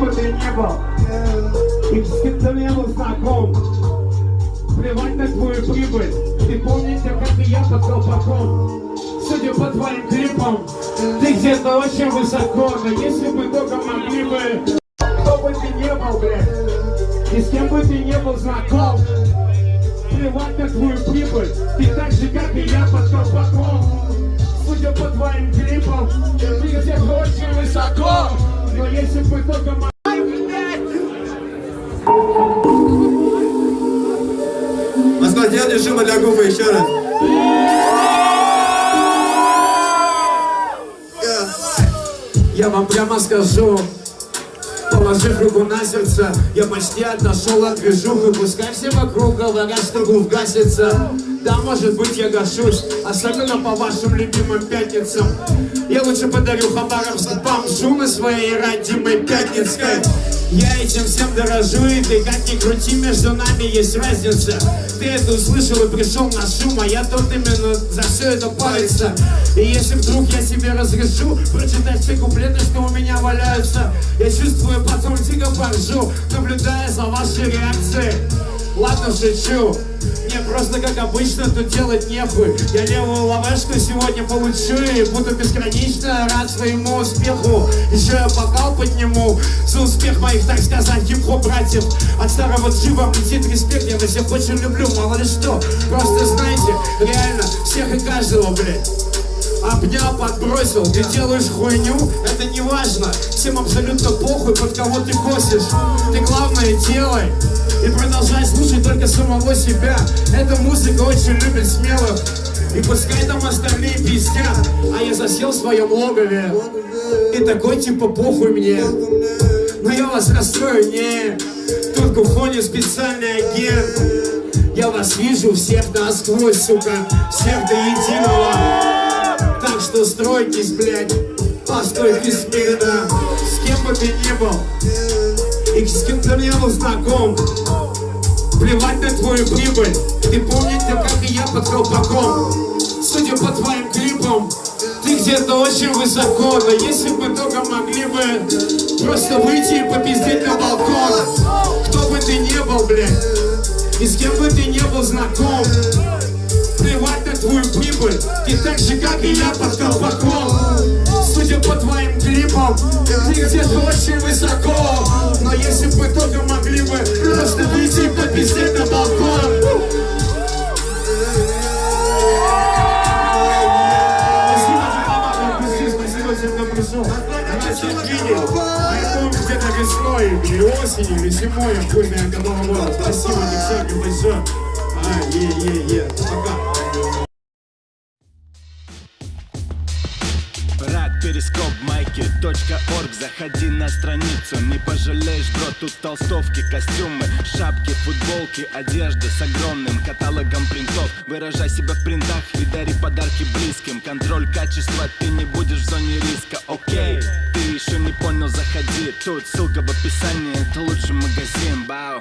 бы ты ни был, и с кем ты не был знаком, плевать на твою прибыль, ты помнишь, как и я под колпаком. Судя по твоим клипам, ты где-то очень высоко, но если бы только могли бы, кто бы ты не был, блядь, и с кем бы ты не был знаком, плевать на твою прибыль, ты так же, как и я под колпаком. Судя по твоим клипам, ты где-то очень высоко, но если бы только Сделайте шума для губы еще раз. Я вам прямо скажу, положив руку на сердце, я почти отошел от движухи, пускай все вокруг говорят, что грув гасится. Да, может быть, я гашусь, особенно по вашим любимым пятницам. Я лучше подарю Хабаровск бомжу на своей родимой пятницкой. Я этим всем дорожу, и ты как ни крути, между нами есть разница. Ты это услышал и пришел на шум, а я тут именно за все это париться. И если вдруг я себе разрешу прочитать все куплеты, что у меня валяются, я чувствую, потом дико поржу, наблюдая за вашей реакцией. Ладно, шучу. Мне просто как обычно тут делать нехуй. Я левую лавешку сегодня получу и буду бесконечно рад своему успеху. Еще я бокал подниму за успех моих, так сказать, хип-хоп братьев. От старого джиба летит респект, я вас всех очень люблю, мало ли что. Просто знайте, реально, всех и каждого, блядь. Обнял, подбросил, ты делаешь хуйню, это не важно Всем абсолютно похуй, под кого ты косишь Ты главное делай только самого себя. Эта музыка очень любит смелых. И пускай там остальные пиздят А я засел в своем логове. И такой типа похуй мне. Но я вас расстрою, не. Тут кухонит специальный агент. Я вас вижу всех насквозь, сука. Всех до единого. Так что стройтесь, блядь, по стойке смирно. С кем бы ты ни был. И с кем ты не был знаком Плевать на твою прибыль. Ты помнишь, как и я под колпаком? Судя по твоим клипам Ты где-то очень высоко. Но если бы только могли бы Просто выйти и попиздеть на балкон. Кто бы ты ни был, блядь И с кем бы ты не был знаком плевать на твою прибыль. Ты так же, как и я под колпаком всем, кто пришел Я всех видел Поэтому где-то весной, или осенью, или зимой какого года Спасибо, девчонки, большое а, е-е-е, пока. Перископ майки.орг Заходи на страницу, не пожалеешь, бро Тут толстовки, костюмы, шапки, футболки Одежда с огромным каталогом принтов. Выражай себя в принтах и дари подарки близким. Контроль качества, ты не будешь в зоне риска, окей Ты еще не понял, заходи. Тут ссылка в описании, это лучший магазин, бау